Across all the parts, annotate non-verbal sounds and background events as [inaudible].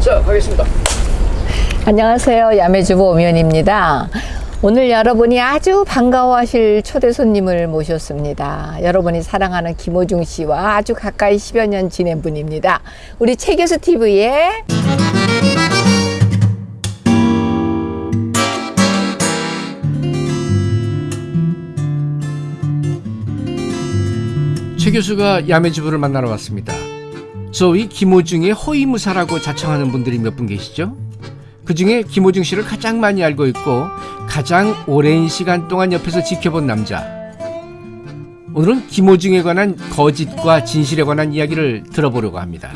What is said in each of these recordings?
자, 가겠습니다. 안녕하세요. 야매주부 오면입니다. 오늘 여러분이 아주 반가워하실 초대 손님을 모셨습니다. 여러분이 사랑하는 김호중 씨와 아주 가까이 10여 년 지낸 분입니다. 우리 최교수 TV의 최 교수가 야매주부를 만나러 왔습니다. 소위 김호중의 호위무사라고 자청하는 분들이 몇 분 계시죠? 그 중에 김호중 씨를 가장 많이 알고 있고 가장 오랜 시간 동안 옆에서 지켜본 남자. 오늘은 김호중에 관한 거짓과 진실에 관한 이야기를 들어보려고 합니다.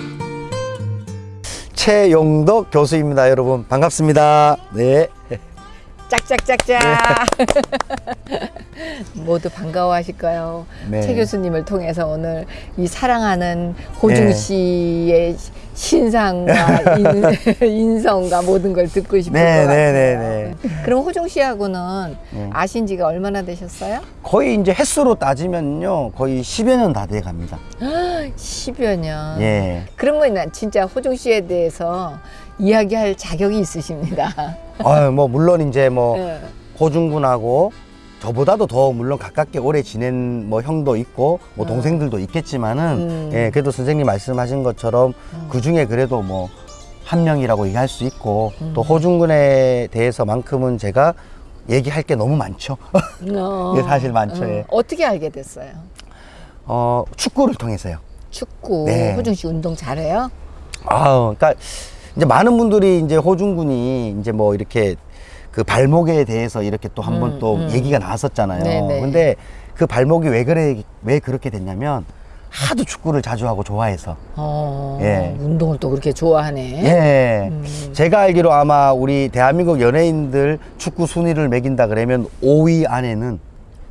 최용덕 교수입니다, 여러분. 반갑습니다. 네. 짝짝짝짝 [laughs] 모두 반가워하실 거예요. 네. 최 교수님을 통해서 오늘 이 사랑하는 호중 네. 씨의 신상과 [laughs] 인, 인성과 모든 걸 듣고 싶을 네, 것 같아요. 네, 네, 그럼 호중 씨하고는 네. 아신 지가 얼마나 되셨어요? 거의 이제 횟수로 따지면요. 거의 10여 년 다 돼 갑니다. [gasps] 10여 년. 예. 그러면 난 진짜 호중 씨에 대해서 이야기할 자격이 있으십니다. [laughs] 아유, 뭐, 물론 이제 뭐, 네. 호중군하고 저보다도 더 물론 가깝게 오래 지낸 뭐 형도 있고 뭐 어. 동생들도 있겠지만은 음. 예, 그래도 선생님 말씀하신 것처럼 그 중에 그래도 뭐 한 명이라고 얘기할 수 있고 음. 또 호중군에 대해서만큼은 제가 얘기할 게 너무 많죠. [laughs] 어. 예, 사실 많죠, 예. 어떻게 알게 됐어요? 어, 축구를 통해서요. 축구. 네. 호중 씨 운동 잘해요? 아우, 그러니까 이제 많은 분들이 이제 호중군이 이제 뭐 이렇게 그 발목에 대해서 이렇게 또 한번 음, 또 음. 얘기가 나왔었잖아요. 네네. 근데 그 발목이 왜 그래 왜 그렇게 됐냐면 하도 축구를 자주 하고 좋아해서. 어. 예. 운동을 또 그렇게 좋아하네. 예. 음. 제가 알기로 아마 우리 대한민국 연예인들 축구 순위를 매긴다 그러면 5위 안에는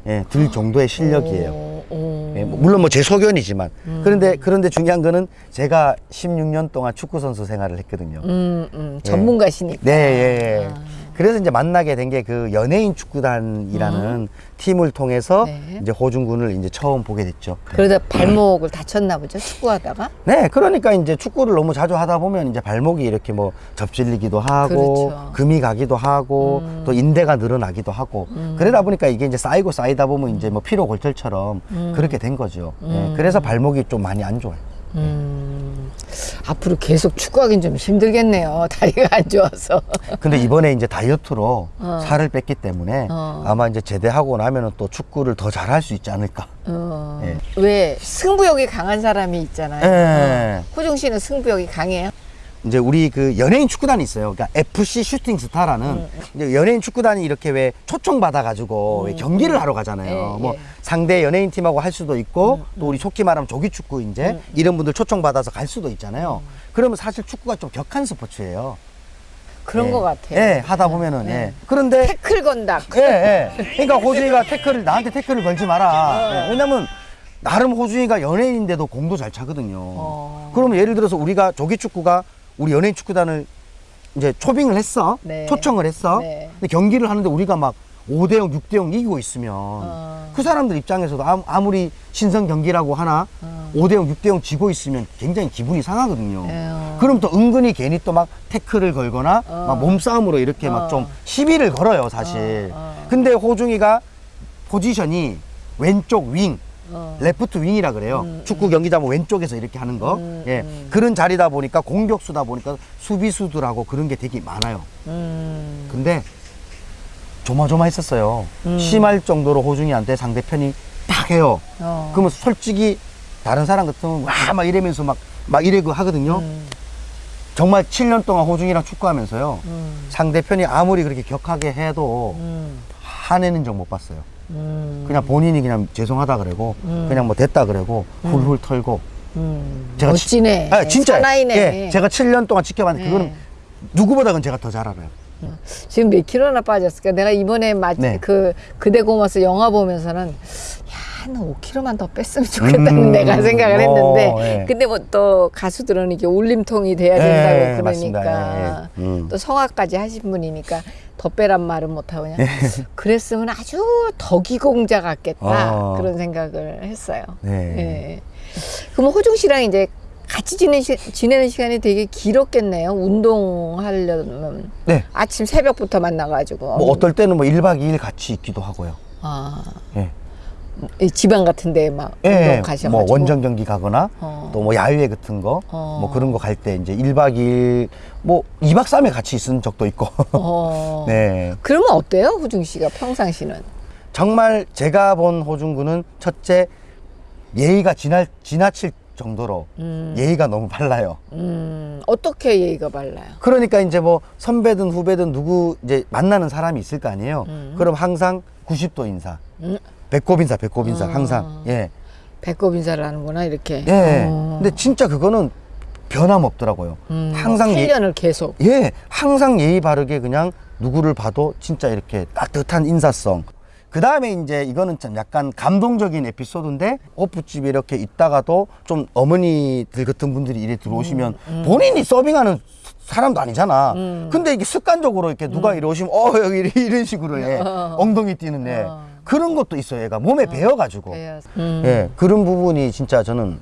예, 들 정도의 실력이에요. 오, 오. 예, 뭐 물론 뭐 제 소견이지만 음. 그런데 그런데 중요한 거는 제가 16년 동안 축구 선수 생활을 했거든요. 음, 음. 전문가시니까. 네, 예, 예. 아. 그래서 이제 만나게 된 게 그 연예인 축구단이라는 팀을 통해서 네. 이제 호중군을 이제 처음 보게 됐죠. 그러다 발목을 다쳤나 보죠? 축구하다가? 네, 그러니까 이제 축구를 너무 자주 하다 보면 이제 발목이 이렇게 뭐 접질리기도 하고 그렇죠. 금이 가기도 하고 음. 또 인대가 늘어나기도 하고 그러다 보니까 이게 이제 쌓이고 쌓이다 보면 이제 뭐 피로 골절처럼 음. 그렇게 된 거죠. 예, 그래서 발목이 좀 많이 안 좋아요. 음. 앞으로 계속 축구하긴 좀 힘들겠네요. [laughs] 다리가 안 좋아서. 근데 이번에 이제 다이어트로 어. 살을 뺐기 때문에 어. 아마 이제 제대하고 나면은 또 축구를 더 잘할 수 있지 않을까. 어. 예. 왜 승부욕이 강한 사람이 있잖아요. 예. 어. 호중 씨는 승부욕이 강해요? 이제 우리 그 연예인 축구단이 있어요. 그러니까 FC 슈팅 스타라는 음. 이제 연예인 축구단이 이렇게 왜 초청 받아가지고 왜 경기를 하러 가잖아요. 예, 뭐 예. 상대 연예인 팀하고 할 수도 있고 또 우리 속기 말하면 조기 축구 이제 음. 이런 분들 초청 받아서 갈 수도 있잖아요. 그러면 사실 축구가 좀 격한 스포츠예요. 그런 예. 것 같아요. 예, 하다 보면은 네. 예. 그런데 태클 건다. 예, 예. 그러니까 호준이가 태클을 나한테 태클을 걸지 마라. 예, 왜냐면 나름 호준이가 연예인인데도 공도 잘 차거든요. 어. 그러면 예를 들어서 우리가 조기 축구가 우리 연예인 축구단을 이제 초빙을 했어. 네. 초청을 했어. 네. 근데 경기를 하는데 우리가 막 5대 0, 6대 0 이기고 있으면 어. 그 사람들 입장에서도 아무- 아무리 친선 경기라고 하나 어. 5대 0, 6대 0 지고 있으면 굉장히 기분이 상하거든요. 에어. 그럼 또 은근히 괜히 또 막 태클을 걸거나 어. 막 몸싸움으로 이렇게 어. 막 좀 시비를 걸어요, 사실. 어, 어. 근데 호중이가 포지션이 왼쪽 윙, 어. 레프트 윙이라 그래요. 음, 축구 경기장은 왼쪽에서 이렇게 하는 거. 음, 예. 음. 그런 자리다 보니까 공격수다 보니까 수비수들하고 그런 게 되게 많아요. 음. 근데 조마조마했었어요. 음. 심할 정도로 호중이한테 상대편이 딱 해요. 어. 그러면 솔직히 다른 사람 같으면 와막 이러면서 막 막 이래고 하거든요. 음. 정말 7년 동안 호중이랑 축구하면서요. 음. 상대편이 아무리 그렇게 격하게 해도 음. 화내는 적 못 봤어요. 음. 그냥 본인이 그냥 죄송하다 그러고 음. 그냥 뭐 됐다 그러고 훌훌 털고 음. 제가 치- 멋지네. 아, 진짜 사나이네. 예, 제가 7년 동안 지켜봤는데 네. 그거는 누구보다 는 제가 더 잘 알아요. 지금 몇 킬로나 빠졌을까? 내가 이번에 마, 네. 그 그대 고마스 영화 보면서는 야, 너 5킬로만 더 뺐으면 좋겠다는 음. 내가 생각을 어, 했는데 예. 근데 뭐 또 가수들은 이게 울림통이 돼야 된다고 예, 그러니까 맞습니다. 예, 음. 또 성악까지 하신 분이니까 더 빼란 말은 못하고 그냥 예. [laughs] 그랬으면 아주 덕이공자 같겠다 어. 그런 생각을 했어요. 네. 예. 그럼 호중 씨랑 이제 같이 지내시, 지내는 시간이 되게 길었겠네요. 운동하려면 네. 아침 새벽부터 만나가지고. 뭐 어떨 때는 뭐 1박 2일 같이 있기도 하고요. 아, 예. 이 지방 같은데 막 예, 운동 예. 가셔가지고. 뭐 원정 경기 가거나 어. 또뭐 야유회 같은 거, 어. 뭐 그런 거 갈 때 이제 1박 2일, 뭐 2박 3일 같이 있은 적도 있고. 어. [laughs] 네. 그러면 어때요, 호중 씨가 평상시는? 정말 제가 본 호중 군은 첫째 예의가 지나, 지나칠 정도로 음. 예의가 너무 발라요. 음, 어떻게 예의가 발라요? 그러니까 이제 뭐 선배든 후배든 누구 이제 만나는 사람이 있을 거 아니에요. 음. 그럼 항상 90도 인사, 음, 배꼽 인사, 배꼽 인사 아. 항상. 예. 배꼽 인사를 하는구나, 이렇게. 예. 어. 근데 진짜 그거는 변함없더라고요. 음, 항상 예, 8년을 계속. 예, 항상 예의 바르게 그냥 누구를 봐도 진짜 이렇게 따뜻한 인사성. 그 다음에 이제 이거는 좀 약간 감동적인 에피소드인데 호프집에 이렇게 있다가도 좀 어머니들 같은 분들이 이래 들어오시면 본인이 서빙하는 사람도 아니잖아. 음. 근데 이게 습관적으로 이렇게 누가 이래 오시면 어 여기 이런 식으로 해 어. 엉덩이 뛰는 애 어. 그런 것도 있어요. 얘가 몸에 배어가지고 배워서. 음. 예 그런 부분이 진짜 저는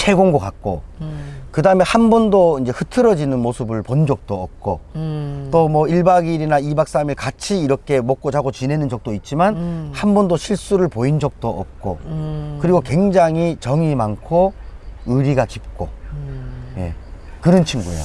최고인 것 같고 음. 그 다음에 한 번도 이제 흐트러지는 모습을 본 적도 없고 음. 또뭐 1박 2일이나 2박 3일 같이 이렇게 먹고 자고 지내는 적도 있지만 음. 한 번도 실수를 보인 적도 없고 음. 그리고 굉장히 정이 많고 의리가 깊고 음. 예 그런 친구예요.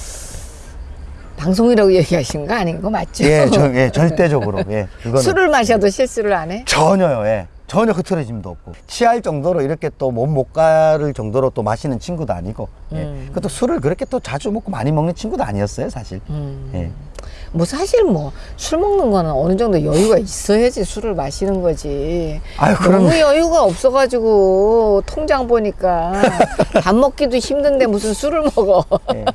방송이라고 얘기하신 거 아닌 거 맞죠? 예, 저, 예 [laughs] 절대적으로 예 그거는 술을 마셔도 실수를 안 해? 전혀요. 예. 전혀 흐트러짐도 없고 취할 정도로 이렇게 또 몸 못 가를 정도로 또 마시는 친구도 아니고 예. 음. 그것도 술을 그렇게 또 자주 먹고 많이 먹는 친구도 아니었어요 사실 음. 예. 뭐 사실 뭐 술 먹는 거는 어느 정도 여유가 있어야지 술을 마시는 거지. 아유, 그럼- 너무 여유가 없어가지고 통장 보니까 [laughs] 밥 먹기도 힘든데 무슨 술을 먹어. 예.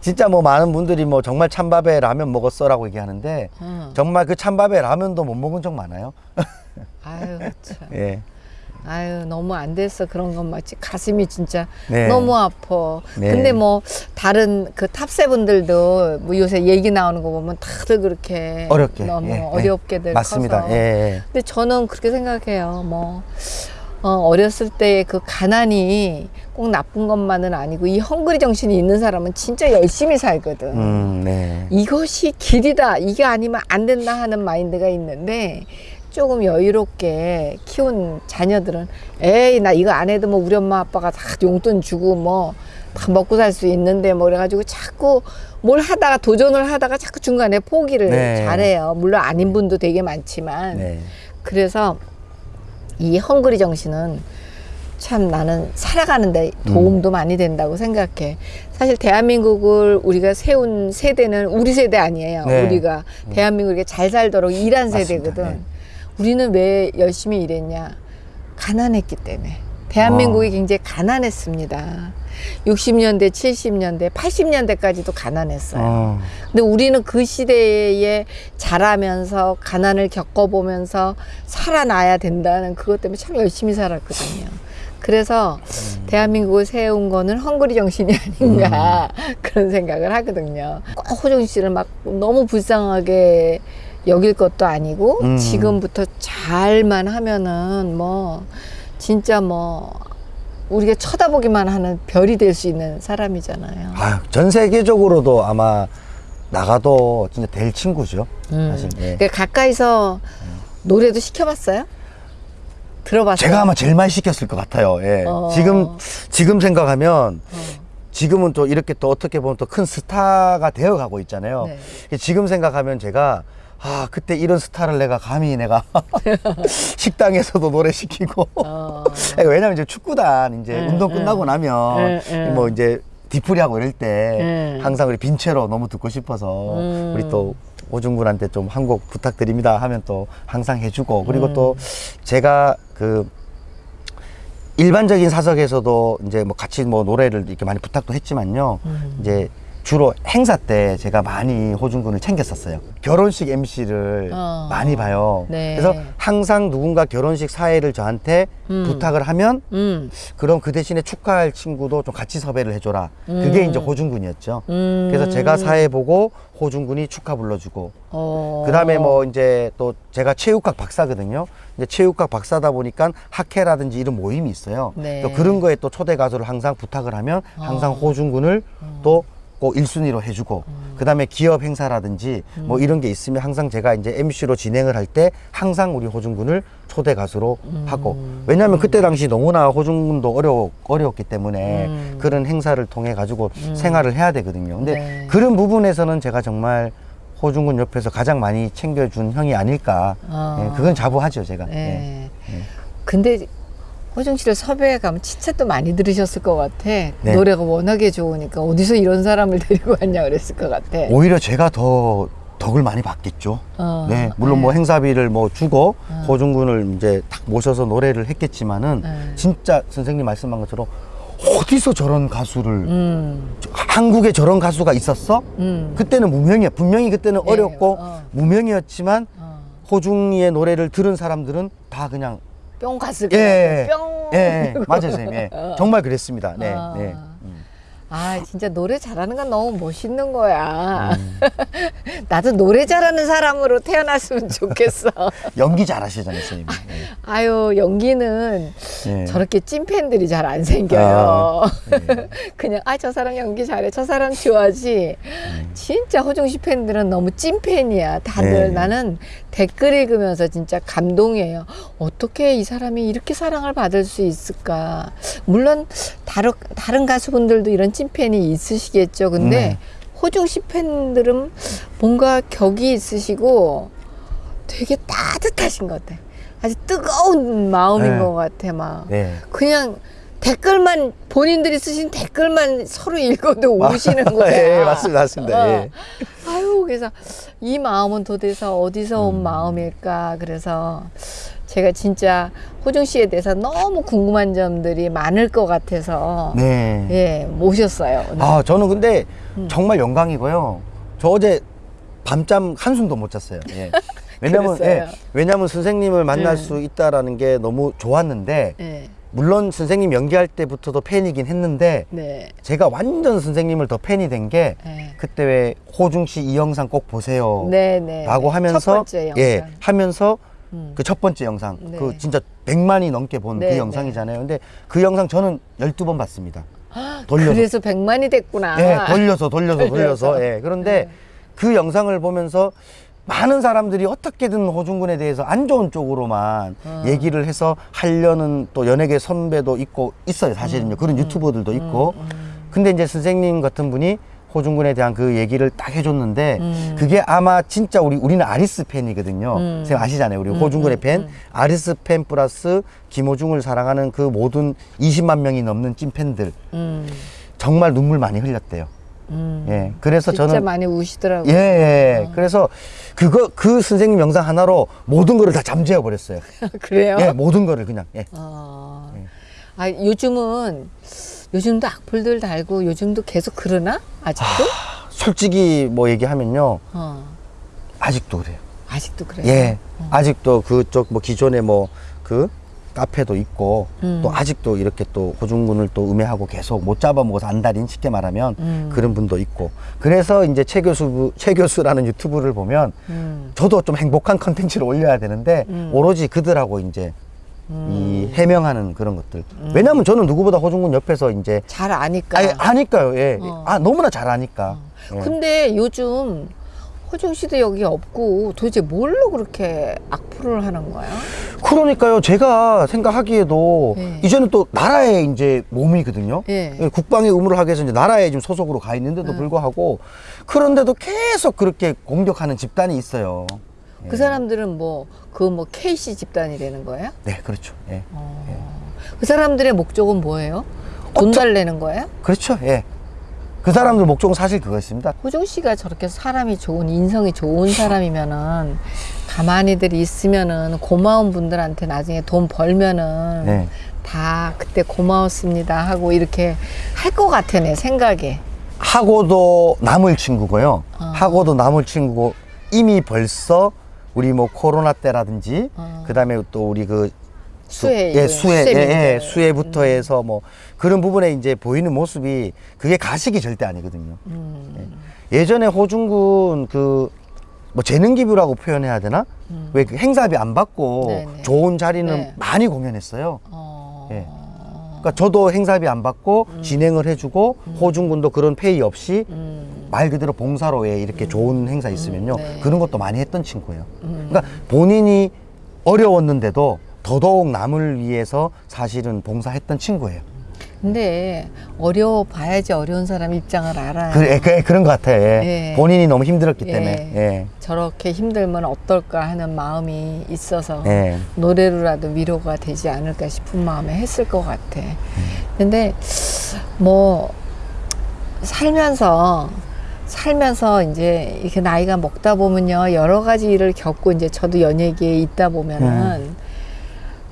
진짜 뭐 많은 분들이 뭐 정말 찬밥에 라면 먹었어 라고 얘기하는데 음. 정말 그 찬밥에 라면도 못 먹은 적 많아요. [laughs] 아유 참. 예. 아유 너무 안 됐어 그런 건 마치 가슴이 진짜 네. 너무 아파. 네. 근데 뭐 다른 그 탑세분들도 뭐 요새 얘기 나오는 거 보면 다들 그렇게 어렵게 너무 예, 예. 어렵게들 맞습니다. 커서. 예, 예. 근데 저는 그렇게 생각해요. 뭐 어, 어렸을 때그 가난이 꼭 나쁜 것만은 아니고 이 헝그리 정신이 있는 사람은 진짜 열심히 살거든. 음, 네. 이것이 길이다. 이게 아니면 안 된다 하는 마인드가 있는데 조금 여유롭게 키운 자녀들은 에이 나 이거 안 해도 뭐 우리 엄마 아빠가 다 용돈 주고 뭐 다 먹고 살 수 있는데 뭐 그래가지고 자꾸 뭘 하다가 도전을 하다가 자꾸 중간에 포기를 네. 잘해요. 물론 아닌 분도 되게 많지만 네. 그래서 이 헝그리 정신은 참 나는 살아가는데 도움도 많이 된다고 생각해. 사실 대한민국을 우리가 세운 세대는 우리 세대 아니에요. 네. 우리가 대한민국에 잘 살도록 일한 맞습니다. 세대거든. 네. 우리는 왜 열심히 일했냐? 가난했기 때문에. 대한민국이 아. 굉장히 가난했습니다. 60년대, 70년대, 80년대까지도 가난했어요. 어. 근데 우리는 그 시대에 자라면서 가난을 겪어보면서 살아나야 된다는 그것 때문에 참 열심히 살았거든요. 그래서 대한민국을 세운 거는 헝그리 정신이 [laughs] 아닌가 그런 생각을 하거든요. 꼭 호정 씨를 막 너무 불쌍하게 여길 것도 아니고 음. 지금부터 잘만 하면은 뭐 진짜 뭐 우리가 쳐다보기만 하는 별이 될 수 있는 사람이잖아요. 아유, 전 세계적으로도 아마 나가도 진짜 될 친구죠. 음. 사실. 예. 그 가까이서 노래도 시켜봤어요? 들어봤어요? 제가 아마 제일 많이 시켰을 것 같아요. 예. 어. 지금 지금 생각하면 어. 지금은 또 이렇게 또 어떻게 보면 또 큰 스타가 되어 가고 있잖아요. 네. 지금 생각하면 제가 아 그때 이런 스타를 내가 감히 내가 [laughs] 식당에서도 노래 시키고 어. [laughs] 왜냐면 이제 축구단 이제 응, 운동 응. 끝나고 나면 응, 응. 뭐 이제 디프리하고 이럴 때 응. 항상 우리 빈체로 너무 듣고 싶어서 음. 우리 또 오중군한테 좀 한 곡 부탁드립니다 하면 또 항상 해주고 그리고 음. 또 제가 그 일반적인 사석에서도 이제 뭐 같이 뭐 노래를 이렇게 많이 부탁도 했지만요 음. 이제 주로 행사 때 제가 많이 호중군을 챙겼었어요. 결혼식 MC를 어. 많이 봐요. 네. 그래서 항상 누군가 결혼식 사회를 저한테 음. 부탁을 하면 음. 그럼 그 대신에 축하할 친구도 좀 같이 섭외를 해줘라. 그게 음. 이제 호중군이었죠. 음. 그래서 제가 사회 보고 호중군이 축하 불러주고 어. 그 다음에 뭐 이제 또 제가 체육학 박사거든요. 이제 체육학 박사다 보니까 학회라든지 이런 모임이 있어요. 네. 또 그런 거에 또 초대 가수를 항상 부탁을 하면 항상 어. 호중군을 또 꼭 1순위로 해주고 음. 그다음에 기업 행사라든지 뭐 이런 게 있으면 항상 제가 이제 MC로 진행을 할 때 항상 우리 호중군을 초대 가수로 음. 하고 왜냐하면 그때 당시 너무나 호중군도 어려 어려웠기 때문에 음. 그런 행사를 통해 가지고 생활을 해야 되거든요. 근데 네. 그런 부분에서는 제가 정말 호중군 옆에서 가장 많이 챙겨준 형이 아닐까. 어. 예, 그건 자부하죠, 제가. 예. 네. 근데 호중 씨를 섭외해 가면 칭찬도 많이 들으셨을 것 같아. 네. 노래가 워낙에 좋으니까 어디서 이런 사람을 [laughs] 데리고 왔냐 그랬을 것 같아. 오히려 제가 더 덕을 많이 받겠죠. 어. 네, 물론 네. 뭐 행사비를 뭐 주고 호중 군을 이제 딱 모셔서 노래를 했겠지만은 네. 진짜 선생님 말씀한 것처럼 어디서 저런 가수를 음. 저- 한국에 저런 가수가 있었어? 음. 그때는 무명이야. 분명히 그때는 네, 어렵고 어. 무명이었지만 어. 호중이의 노래를 들은 사람들은 다 그냥 뿅 갔을 것 예. 뿅. 예, 예, 맞아요, 선생님. 예. 어. [laughs] 정말 그랬습니다. 네, 아. 네. 아 진짜 노래 잘하는 건 너무 멋있는 거야. 음. [laughs] 나도 노래 잘하는 사람으로 태어났으면 좋겠어. [laughs] 연기 잘하시잖아요, 선생님. 네. 아유 연기는 네. 저렇게 찐팬들이 잘 안 생겨요. 아, 네. [laughs] 그냥 아 저 사람 연기 잘해, 저 사람 좋아하지. 진짜 호중 씨 팬들은 너무 찐팬이야. 다들 네. 나는 댓글 읽으면서 진짜 감동이에요. 어떻게 이 사람이 이렇게 사랑을 받을 수 있을까? 물론 다른 다른 가수분들도 이런 찐 팬이 있으시겠죠. 근데 네. 호중 씨 팬들은 뭔가 격이 있으시고 되게 따뜻하신 것 같아. 아주 뜨거운 마음인 네. 것 같아, 막. 네. 그냥 댓글만 본인들이 쓰신 댓글만 서로 읽어도 우시는 [laughs] 거야. 예, 맞습니다, 맞습니다. 어. 예. 아유, 그래서 이 마음은 도대체 어디서 음. 온 마음일까? 그래서 제가 진짜 호중 씨에 대해서 너무 궁금한 점들이 많을 것 같아서 네. 예 모셨어요. 오늘. 아, 저는 근데 음. 정말 영광이고요. 저 어제 밤잠 한숨도 못 잤어요. 예. [laughs] 왜냐면. 예, 왜냐면 선생님을 만날 네. 수 있다라는 게 너무 좋았는데, 예, 물론 선생님 연기할 때부터도 팬이긴 했는데, 네, 제가 완전 선생님을 더 팬이 된 게, 예. 그때 왜 호중 씨 이 영상 꼭 보세요. 네, 네. 라고 네. 하면서, 첫 번째 영상. 예, 하면서 음. 그 첫 번째 영상, 네. 그 진짜 100만이 넘게 본그 네, 영상이잖아요. 근데 그 영상 저는 12번 봤습니다. 돌려서. 그래서 백만이 됐구나. 예, 돌려서 돌려서 돌려서. [laughs] 예. 그런데 네. 그 영상을 보면서 많은 사람들이 어떻게든 호중군에 대해서 안 좋은 쪽으로만 어. 얘기를 해서 하려는 또 연예계 선배도 있고 있어요, 사실은요. 음, 그런 유튜버들도 있고. 근데 이제 선생님 같은 분이 호중군에 대한 그 얘기를 딱 해줬는데 음. 그게 아마 진짜 우리 우리는 아리스 팬이거든요. 음. 선생님 아시잖아요. 우리 호중군의 음, 팬, 음. 아리스 팬 플러스 김호중을 사랑하는 그 모든 20만 명이 넘는 찐팬들 음, 정말 눈물 많이 흘렸대요. 음. 예. 그래서 진짜 저는 많이 우시더라고요. 예, 예. 그래서 그거 그 선생님 영상 하나로 모든 거를 다 잠재워 버렸어요. [laughs] 그래요? 예, 모든 거를 그냥. 예. 어. 네. 아, 요즘은 요즘도 악플들 달고 요즘도 계속 그러나? 아직도? 솔직히 뭐 얘기하면요. 어. 아직도 그래요. 아직도 그래요. 예. 아직도 그쪽 뭐 기존에 뭐 그 카페도 있고 음. 또 아직도 이렇게 또 호중군을 또 음해하고 계속 못 잡아먹어서 안달인 쉽게 말하면 음. 그런 분도 있고 그래서 이제 최 교수 최 교수라는 유튜브를 보면 음. 저도 좀 행복한 컨텐츠를 올려야 되는데 음. 오로지 그들하고 이제 음. 이 해명하는 그런 것들. 왜냐면 저는 누구보다 호중군 옆에서 이제 잘 아니까. 아니, 아니까요. 예. 어. 아 너무나 잘 아니까. 예. 근데 요즘 호중 씨도 여기 없고 도대체 뭘로 그렇게 악플을 하는 거야? 그러니까요. 제가 생각하기에도 예. 이제는 또 나라의 이제 몸이거든요. 예. 예, 국방의 의무를 하기 위해서 이제 나라에 지금 소속으로 가 있는데도 음. 불구하고 그런데도 계속 그렇게 공격하는 집단이 있어요. 그 사람들은 뭐, 그뭐 KC 집단이 되는 거예요? 네, 그렇죠. 예. 그 사람들의 목적은 뭐예요? 돈 달래는 거예요? 그렇죠. 예. 그 사람들 목적은 사실 그거였습니다. 호중 씨가 저렇게 사람이 좋은 인성이 좋은 사람이면은 가만히들 있으면은 고마운 분들한테 나중에 돈 벌면은 네. 다 그때 고마웠습니다 하고 이렇게 할 것 같아 내 생각에 하고도 남을 친구고요. 어. 하고도 남을 친구고 이미 벌써 우리 뭐 코로나 때라든지 어. 그다음에 또 우리 그 수해, 예, 이거 수해, 예. 예, 수해부터 해서 뭐 그런 부분에 이제 보이는 모습이 그게 가식이 절대 아니거든요. 음. 예. 예전에 호중군 그 뭐 재능 기부라고 표현해야 되나? 왜그 행사비 안 받고 음. 네네. 좋은 자리는 네. 많이 공연했어요. 어. 예. 그러니까 저도 행사비 안 받고 음. 진행을 해주고 호중군도 그런 페이 없이 음. 말 그대로 봉사로 왜 이렇게 좋은 행사 있으면요 네. 그런 것도 많이 했던 친구예요. 음. 그러니까 본인이 어려웠는데도 더더욱 남을 위해서 사실은 봉사했던 친구예요. 근데 어려워 봐야지 어려운 사람 입장을 알아요. 그래, 그래 그런 것 같아요. 예. 예. 본인이 너무 힘들었기 예. 때문에. 예. 저렇게 힘들면 어떨까 하는 마음이 있어서 예. 노래로라도 위로가 되지 않을까 싶은 마음에 했을 것 같아. 근데 뭐 살면서 살면서 이제 이렇게 나이가 먹다 보면요 여러 가지 일을 겪고 이제 저도 연예계에 있다 보면은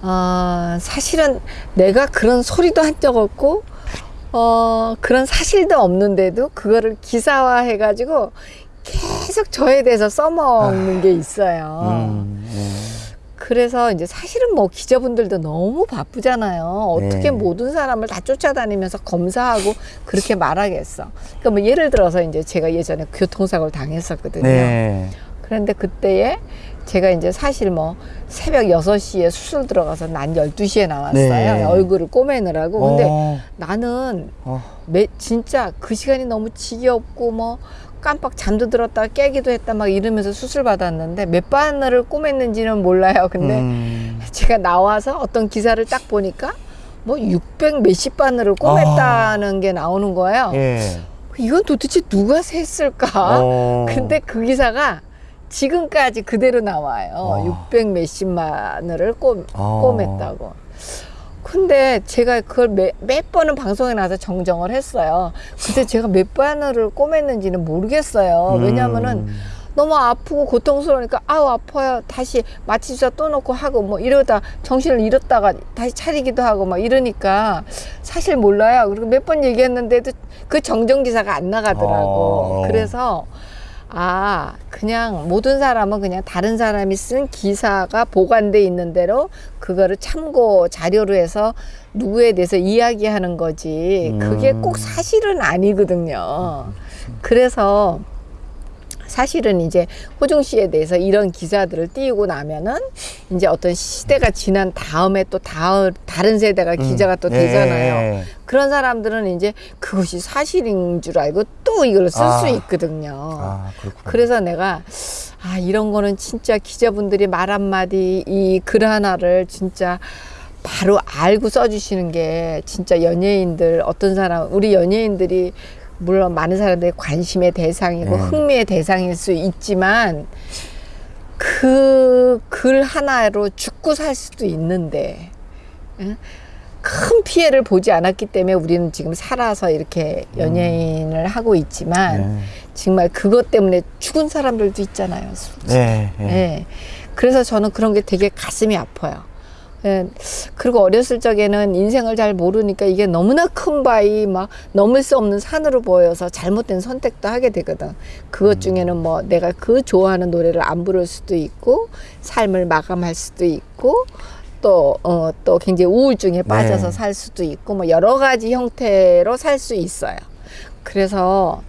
어, 사실은 내가 그런 소리도 한 적 없고 어, 그런 사실도 없는데도 그거를 기사화 해가지고 계속 저에 대해서 써먹는 게 있어요. 음, 음. 그래서 이제 사실은 뭐 기자분들도 너무 바쁘잖아요. 어떻게 네. 모든 사람을 다 쫓아다니면서 검사하고 그렇게 말하겠어. 그러니까 뭐 예를 들어서 이제 제가 예전에 교통사고를 당했었거든요. 네. 그런데 그때에 제가 이제 사실 뭐 새벽 6시에 수술 들어가서 난 12시에 나왔어요. 네. 얼굴을 꼬매느라고. 근데 어, 나는 어. 매, 진짜 그 시간이 너무 지겹고 뭐 깜빡 잠도 들었다 깨기도 했다 막 이러면서 수술 받았는데 몇 바늘을 꼬맸는지는 몰라요. 근데 음. 제가 나와서 어떤 기사를 딱 보니까 뭐600 몇십 바늘을 꼬맸다는 게 나오는 거예요. 예. 이건 도대체 누가 셌을까? 어. 근데 그 기사가 지금까지 그대로 나와요. 어. 600 몇십 바늘을 꼬, 어. 꼬맸다고. 근데 제가 그걸 몇, 몇 번은 방송에 나와서 정정을 했어요. 근데 제가 몇 바늘을 꼬맸는지는 모르겠어요. 왜냐면은 음. 너무 아프고 고통스러우니까 아우 아파요. 다시 마취주사 또 놓고 하고 뭐 이러다 정신을 잃었다가 다시 차리기도 하고 막 이러니까 사실 몰라요. 그리고 몇 번 얘기했는데도 그 정정 기사가 안 나가더라고. 어. 그래서 아 그냥 모든 사람은 그냥 다른 사람이 쓴 기사가 보관돼 있는 대로 그거를 참고 자료로 해서 누구에 대해서 이야기하는 거지. 그게 꼭 사실은 아니거든요. 그래서 사실은 이제 호중 씨에 대해서 이런 기사들을 띄우고 나면은 이제 어떤 시대가 지난 다음에 또 다음 다른 세대가 기자가 또 예. 되잖아요. 그런 사람들은 이제 그것이 사실인 줄 알고 또 이걸 쓸수 아. 있거든요. 아. 그래서 내가 아 이런 거는 진짜 기자분들이 말 한마디 이 글 하나를 진짜 바로 알고 써주시는 게 진짜 연예인들 어떤 사람 우리 연예인들이 물론 많은 사람들이 관심의 대상이고 네. 흥미의 대상일 수 있지만 그 글 하나로 죽고 살 수도 있는데 응? 큰 피해를 보지 않았기 때문에 우리는 지금 살아서 이렇게 연예인을 하고 있지만 네. 정말 그것 때문에 죽은 사람들도 있잖아요. 솔직히. 네. 네. 예. 그래서 저는 그런 게 되게 가슴이 아파요. 예. 그리고 어렸을 적에는 인생을 잘 모르니까 이게 너무나 큰 바위 막 넘을 수 없는 산으로 보여서 잘못된 선택도 하게 되거든. 그것 중에는 뭐 내가 그 좋아하는 노래를 안 부를 수도 있고 삶을 마감할 수도 있고 또, 어, 또 굉장히 우울증에 빠져서 네. 살 수도 있고 뭐 여러 가지 형태로 살 수 있어요. 그래서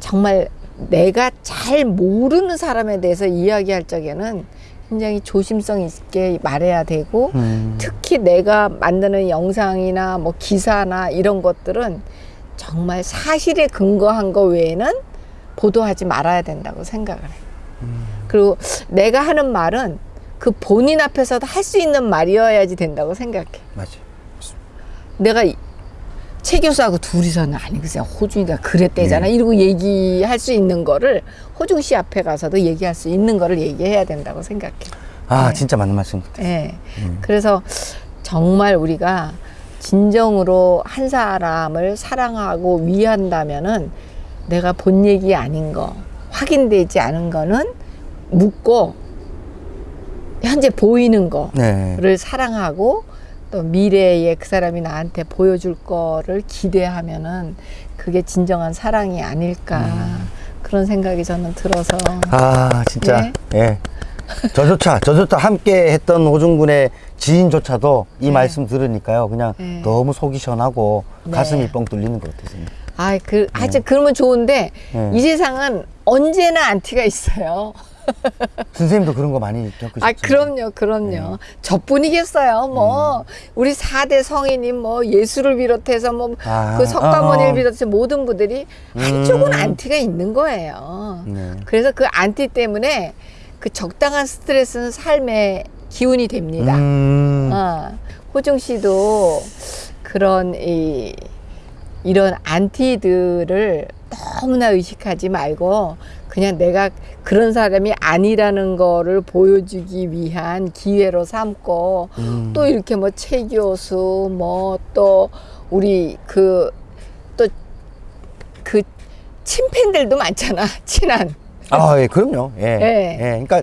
정말 내가 잘 모르는 사람에 대해서 이야기할 적에는 굉장히 조심성 있게 말해야 되고 음. 특히 내가 만드는 영상이나 뭐 기사나 이런 것들은 정말 사실에 근거한 거 외에는 보도하지 말아야 된다고 생각을 해요. 그리고 내가 하는 말은 그 본인 앞에서도 할 수 있는 말이어야지 된다고 생각해. 맞아요. 내가 이- 최 교수하고 둘이서는 아니 그냥 호중이가 그랬대잖아 네. 이러고 얘기할 수 있는 거를 호중 씨 앞에 가서도 얘기할 수 있는 거를 얘기해야 된다고 생각해. 아, 네. 진짜 맞는 말씀 같아요. 예. 그래서 정말 우리가 진정으로 한 사람을 사랑하고 위한다면은 내가 본 얘기 아닌 거, 확인되지 않은 거는 묻고 현재 보이는 거를 네. 사랑하고 또 미래에 그 사람이 나한테 보여줄 거를 기대하면은 그게 진정한 사랑이 아닐까 그런 생각이 저는 들어서 아 진짜 네. 예 저조차 저조차 함께 했던 호중군의 지인조차도 이 말씀 들으니까요 그냥 네. 너무 속이 시원하고 네. 가슴이 뻥 뚫리는 것 같아요 아, 그 하여튼 그러면 좋은데 네. 이 세상은 언제나 안티가 있어요. [laughs] 선생님도 그런 거 많이 겪으셨죠? 아, 그럼요, 그럼요. 저뿐이겠어요. 뭐, 우리 사대 성인이 뭐, 예수를 비롯해서 뭐, 아, 그 석가모니를 어. 비롯해서 모든 분들이 한쪽은 안티가 있는 거예요. 네. 그래서 그 안티 때문에 그 적당한 스트레스는 삶의 기운이 됩니다. 음, 어, 호중 씨도 그런 이 이런 안티들을 너무나 의식하지 말고 그냥 내가 그런 사람이 아니라는 거를 보여주기 위한 기회로 삼고 음. 또 이렇게 뭐 최 교수 뭐 또 우리 그 또그 친팬들도 많잖아 친한 아, 예, 그럼요. 예. 예. 예. 그러니까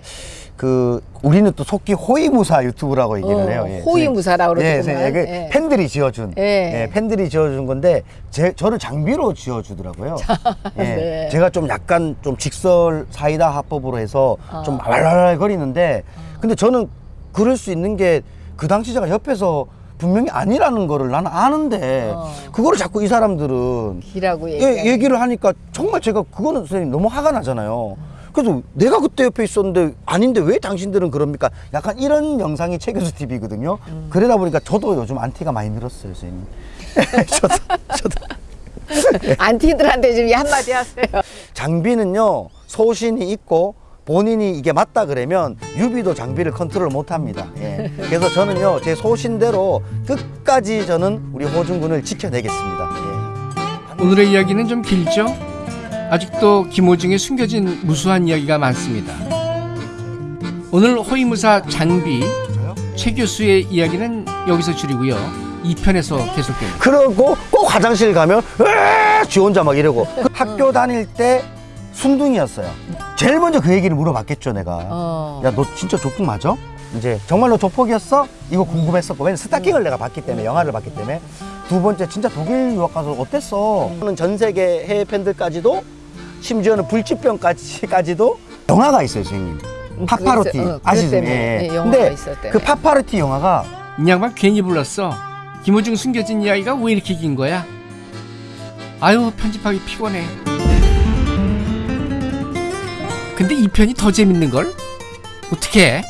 그 우리는 또 속기 호위무사 유튜브라고 얘기를 어, 해요. 예. 호위무사라고 예, 그러더구만. 그 예. 팬들이 지어준. 예. 예, 팬들이 지어준 건데 제 저를 장비로 지어주더라고요. 예. [laughs] 네. 제가 좀 약간 좀 직설 사이다 합법으로 해서 어. 좀 말랄거리는데 근데 저는 그럴 수 있는 게 그 당시 제가 옆에서 분명히 아니라는 거를 나는 아는데 어. 그거를 자꾸 이 사람들은 기라고 얘기. 예, 얘기를 하니까 정말 제가 그거는 선생님 너무 화가 나잖아요. 그래서 내가 그때 옆에 있었는데 아닌데 왜 당신들은 그럽니까? 약간 이런 영상이 최교수 TV거든요. 음. 그러다 보니까 저도 요즘 안티가 많이 늘었어요, 선생님. [laughs] 저도, 저도. [laughs] 안티들한테 좀 한마디 하세요. 장비는요, 소신이 있고 본인이 이게 맞다 그러면 유비도 장비를 컨트롤 못 합니다. 예. 그래서 저는요, 제 소신대로 끝까지 저는 우리 호중군을 지켜내겠습니다. 예. 오늘의 이야기는 좀 길죠? 아직도 김호중의 숨겨진 무수한 이야기가 많습니다. 오늘 호위무사 장비? 최 교수의 이야기는 여기서 줄이고요. 2편에서 계속됩니다. 그러고 꼭 화장실 가면 으아! 지 혼자 막 이러고 학교 다닐 때 순둥이였어요. 제일 먼저 그 얘기를 물어봤겠죠 내가. 어. 야너 진짜 조폭 맞아? 이제 정말로 조폭이었어? 이거 궁금했었고 왜냐면 스타킹을 내가 봤기 때문에 영화를 봤기 때문에 두 번째 진짜 독일 유학 가서 어땠어? 저는 전 세계 해외 팬들까지도 심지어는 불치병까지까지도 영화가 있어요 선생님. 파파로티 그랬어요. 어, 아시죠? 그랬다며. 예, 영화가 근데 있었대요. 그 파파로티 영화가 이 양반 괜히 불렀어. 김호중 숨겨진 이야기가 왜 이렇게 긴 거야? 아유 편집하기 피곤해. 근데 이 편이 더 재밌는 걸? 어떻게?